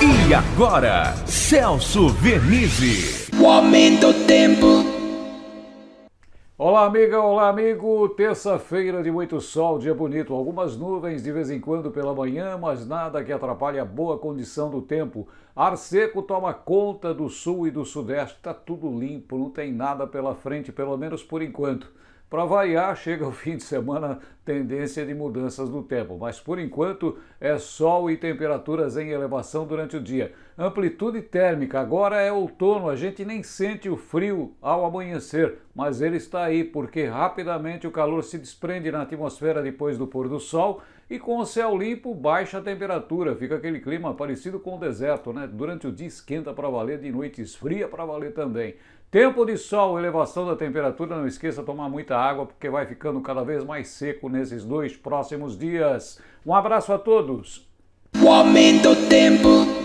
E agora, Celso Vernizzi. O aumento do tempo. Olá, amiga, olá, amigo. Terça-feira de muito sol, dia bonito. Algumas nuvens de vez em quando pela manhã, mas nada que atrapalhe a boa condição do tempo. Ar seco toma conta do sul e do sudeste. Tá tudo limpo, não tem nada pela frente, pelo menos por enquanto. Para variar, chega o fim de semana, tendência de mudanças no tempo, mas por enquanto é sol e temperaturas em elevação durante o dia. Amplitude térmica, agora é outono, a gente nem sente o frio ao amanhecer, mas ele está aí porque rapidamente o calor se desprende na atmosfera depois do pôr do sol e com o céu limpo baixa a temperatura, fica aquele clima parecido com o deserto, né? Durante o dia esquenta para valer, de noite esfria para valer também. Tempo de sol, elevação da temperatura, não esqueça de tomar muita água porque vai ficando cada vez mais seco nesses dois próximos dias. Um abraço a todos. O aumento do tempo.